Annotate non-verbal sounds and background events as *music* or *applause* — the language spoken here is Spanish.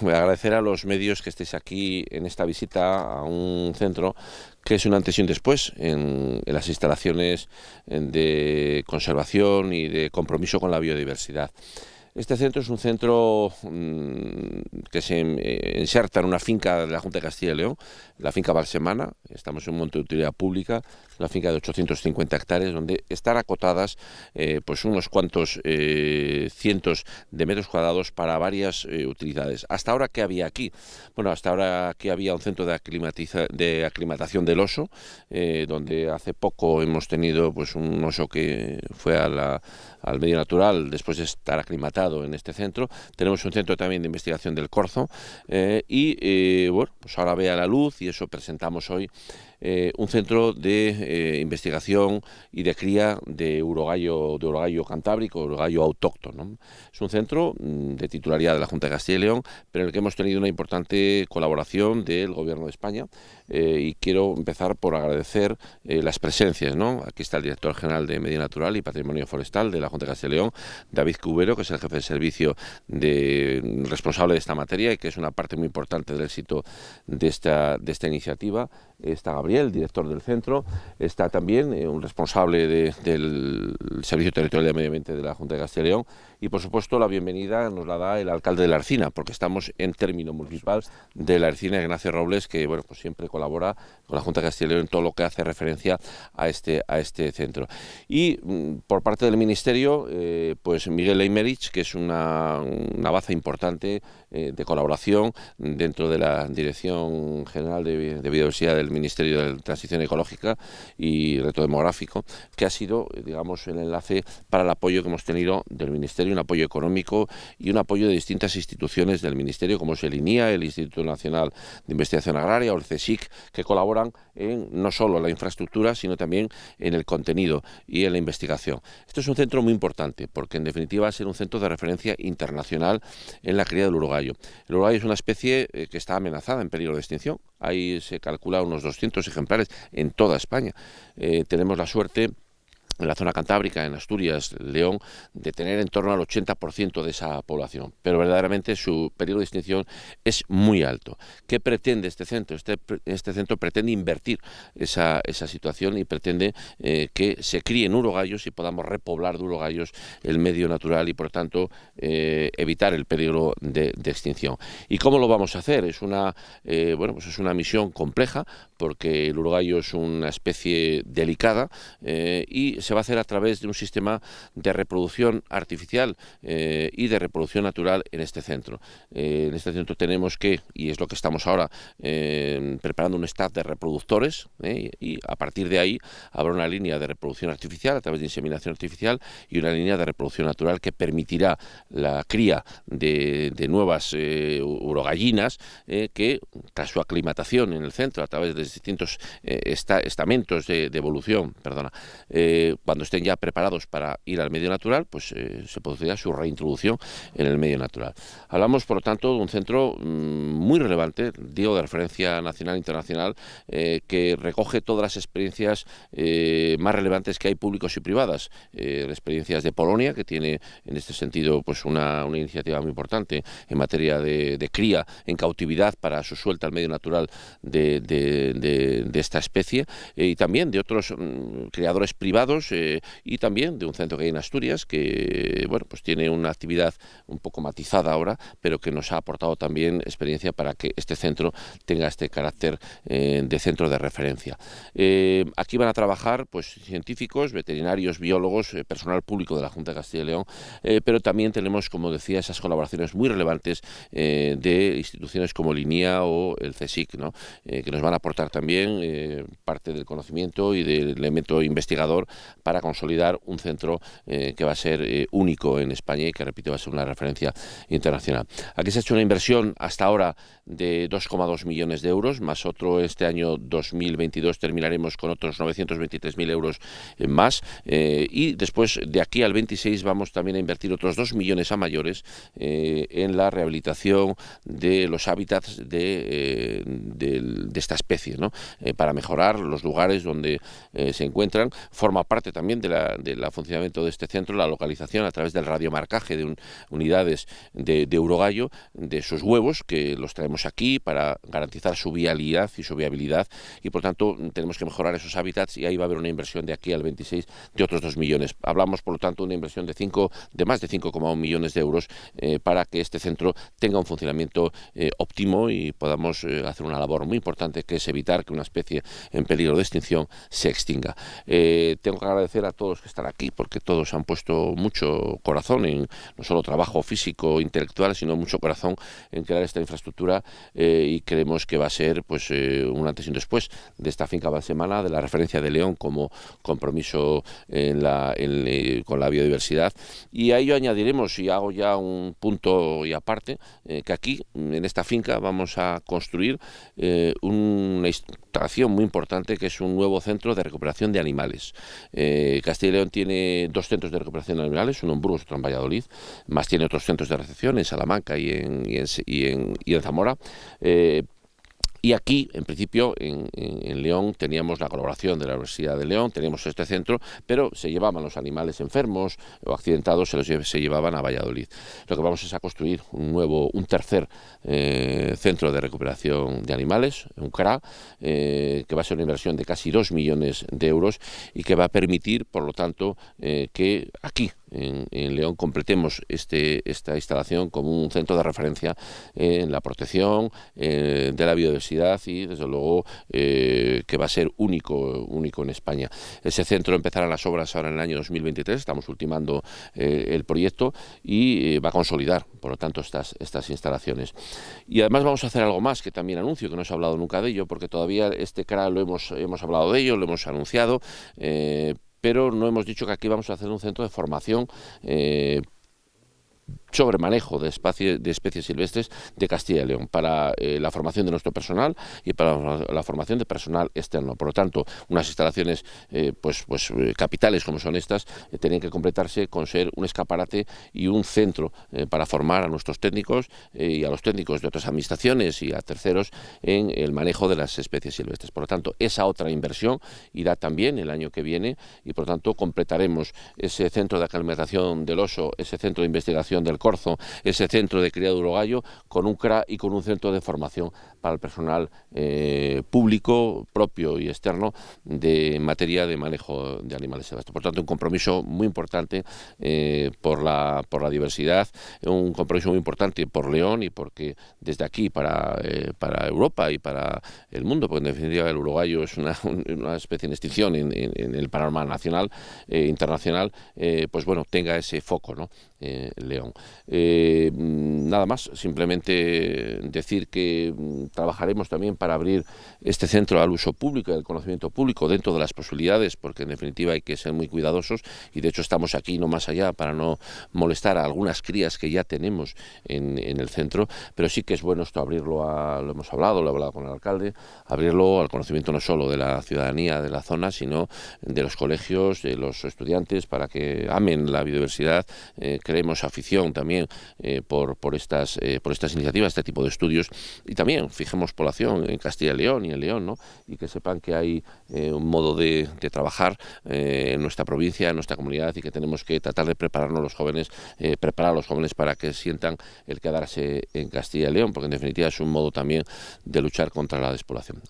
Voy a agradecer a los medios que estéis aquí en esta visita a un centro que es un antes y un después en, en, las instalaciones de conservación y de compromiso con la biodiversidad. Este centro es un centro mmm, que se eh, inserta en una finca de la Junta de Castilla y León, la finca Balsemana, estamos en un monte de utilidad pública, una finca de 850 hectáreas, donde están acotadas eh, pues unos cuantos eh, cientos de metros cuadrados para varias utilidades. ¿Hasta ahora qué había aquí? Bueno, hasta ahora aquí había un centro de, de aclimatación del oso, donde hace poco hemos tenido pues un oso que fue a la, al medio natural después de estar aclimatado en este centro. Tenemos un centro también de investigación del corzo eh, y eh, bueno, pues ahora ve a la luz y eso presentamos hoy eh, un centro de eh, investigación y de cría de urogallo, de urogallo cantábrico, urogallo autóctono. Es un centro mm, de titularidad de la Junta de Castilla y León, pero en el que hemos tenido una importante colaboración del Gobierno de España eh, y quiero empezar por agradecer las presencias. ¿no? Aquí está el director general de Medio Natural y Patrimonio Forestal de la Junta de Castilla y León, David Cubero, que es el jefe de servicio de, responsable de esta materia y que es una parte muy importante del éxito de esta, de esta iniciativa. Está Gabriel, director del centro, está también eh, un responsable de, del Servicio Territorial de Medio Ambiente de la Junta de Castilla y León y por supuesto la bienvenida nos la da el alcalde de la Arcina, porque estamos en término municipal de la Arcina, Ignacio Robles, que bueno, pues siempre colabora con la Junta de Castilla y León en todo lo que hace referencia a este, a este centro. Y mm, por parte del Ministerio, eh, pues Miguel Eimerich, que es una, una baza importante eh, de colaboración dentro de la Dirección General de, de Biodiversidad del Ministerio de Transición Ecológica y Reto Demográfico, que ha sido, digamos, el enlace para el apoyo que hemos tenido del Ministerio, un apoyo económico y un apoyo de distintas instituciones del Ministerio, como es el INIA, el Instituto Nacional de Investigación Agraria o el CSIC, que colaboran en no solo la infraestructura, sino también en el contenido y en la investigación. Esto es un centro muy importante, porque en definitiva va a ser un centro de referencia internacional en la cría del urogallo. El urogallo es una especie eh, que está amenazada en peligro de extinción. Ahí se calcula unos 200 ejemplares en toda España. Eh, tenemos la suerte en la zona cantábrica, en Asturias, León, de tener en torno al 80% de esa población. Pero verdaderamente su periodo de extinción es muy alto. ¿Qué pretende este centro? Este, este centro pretende invertir esa, esa situación y pretende eh, que se críen urogallos y podamos repoblar de urogallos el medio natural y, por tanto, eh, evitar el peligro de, extinción. ¿Y cómo lo vamos a hacer? Es una, eh, bueno, pues es una misión compleja porque el urogallo es una especie delicada eh, se va a hacer a través de un sistema de reproducción artificial eh, y de reproducción natural en este centro. Eh, en este centro tenemos que, y es lo que estamos ahora, eh, preparando un staff de reproductores eh, y a partir de ahí habrá una línea de reproducción artificial a través de inseminación artificial y una línea de reproducción natural que permitirá la cría de, nuevas urogallinas que tras su aclimatación en el centro a través de distintos esta, estamentos de evolución, perdona, cuando estén ya preparados para ir al medio natural, pues eh, se producirá su reintroducción en el medio natural. Hablamos, por lo tanto, de un centro mmm, muy relevante, digo, de referencia nacional e internacional, eh, que recoge todas las experiencias eh, más relevantes que hay públicos y privadas. Eh, experiencias de Polonia, que tiene en este sentido pues una, una iniciativa muy importante en materia de, cría en cautividad para su suelta al medio natural de, esta especie, eh, y también de otros mmm, criadores privados eh, y también de un centro que hay en Asturias que bueno pues tiene una actividad un poco matizada ahora, pero que nos ha aportado también experiencia para que este centro tenga este carácter eh, de centro de referencia. Eh, aquí van a trabajar pues científicos, veterinarios, biólogos, personal público de la Junta de Castilla y León, pero también tenemos, como decía, esas colaboraciones muy relevantes de instituciones como Linía o el CSIC, ¿no? que nos van a aportar también parte del conocimiento y del elemento investigador para consolidar un centro eh, que va a ser eh, único en España y que, repito, va a ser una referencia internacional. Aquí se ha hecho una inversión hasta ahora de 2,2 millones de euros, más otro este año 2022 terminaremos con otros 923.000 euros más eh, y después de aquí al 26 vamos también a invertir otros 2 millones a mayores en la rehabilitación de los hábitats de, de, de esta especie, ¿no? para mejorar los lugares donde se encuentran. Forma aparte también del de funcionamiento de este centro, la localización a través del radiomarcaje de unidades de, de Urogallo, de sus huevos, que los traemos aquí para garantizar su vialidad y su viabilidad, y por tanto tenemos que mejorar esos hábitats y ahí va a haber una inversión de aquí al 26 de otros 2 millones. Hablamos, por lo tanto, de una inversión de, 5, de más de 5,1 millones de euros eh, para que este centro tenga un funcionamiento eh, óptimo y podamos eh, hacer una labor muy importante que es evitar que una especie en peligro de extinción se extinga. tengo agradecer a todos que están aquí porque todos han puesto mucho corazón en no solo trabajo físico, intelectual, sino mucho corazón en crear esta infraestructura y creemos que va a ser pues un antes y un después de esta finca semana de la referencia de León como compromiso en la, con la biodiversidad y a ello añadiremos y hago ya un punto y aparte que aquí en esta finca vamos a construir eh, una instalación muy importante que es un nuevo centro de recuperación de animales. Eh, Castilla y León tiene dos centros de recuperación animales, uno en Burgos, otro en Valladolid, más tiene otros centros de recepción en Salamanca y en, Zamora. Eh, y aquí, en principio, en, León teníamos la colaboración de la Universidad de León, teníamos este centro, pero se llevaban los animales enfermos o accidentados, se los se llevaban a Valladolid. Lo que vamos es a construir un nuevo, un tercer eh, centro de recuperación de animales, un CRA, eh, que va a ser una inversión de casi 2 millones de euros y que va a permitir, por lo tanto, eh, que aquí, en, León completemos este, esta instalación como un centro de referencia en la protección de la biodiversidad y desde luego eh, que va a ser único, único en España. Ese centro empezará las obras ahora en el año 2023, estamos ultimando eh, el proyecto y eh, va a consolidar por lo tanto estas, estas instalaciones. Y además vamos a hacer algo más que también anuncio, que no se ha hablado nunca de ello, porque todavía este CRA lo hemos, hemos hablado de ello, lo hemos anunciado, pero no hemos dicho que aquí vamos a hacer un centro de formación eh, sobre manejo de, de especies silvestres de Castilla y León para eh, la formación de nuestro personal y para la formación de personal externo. Por lo tanto, unas instalaciones eh, pues, pues eh, capitales como son estas tienen que completarse con ser un escaparate y un centro para formar a nuestros técnicos y a los técnicos de otras administraciones y a terceros en el manejo de las especies silvestres. Por lo tanto, esa otra inversión irá también el año que viene y por lo tanto completaremos ese centro de aclimatación del oso, ese centro de investigación del Corzo, ese centro de cría de urogallo, con un CRA y con un centro de formación para el personal eh, público, propio y externo, de materia de manejo de animales silvestres. Por tanto, un compromiso muy importante eh, por, la, por la diversidad, un compromiso muy importante por León y porque desde aquí para, eh, para Europa y para el mundo, porque en definitiva el urogallo es una, *laughs* una especie en extinción en, en, el panorama nacional, internacional, pues bueno, tenga ese foco, ¿no? León. Nada más, simplemente decir que trabajaremos también para abrir este centro al uso público y al conocimiento público dentro de las posibilidades, porque en definitiva hay que ser muy cuidadosos y de hecho estamos aquí no más allá para no molestar a algunas crías que ya tenemos en, el centro, pero sí que es bueno esto abrirlo, a, lo hemos hablado, lo he hablado con el alcalde, abrirlo al conocimiento no solo de la ciudadanía de la zona, sino de los colegios, de los estudiantes, para que amen la biodiversidad, eh, creemos afición también eh, por, estas, eh, por estas iniciativas, este tipo de estudios, y también fijemos población en Castilla y León y en León, ¿no? y que sepan que hay eh, un modo de, trabajar en nuestra provincia, en nuestra comunidad, y que tenemos que tratar de prepararnos los jóvenes, preparar a los jóvenes para que sientan el quedarse en Castilla y León, porque en definitiva es un modo también de luchar contra la despoblación.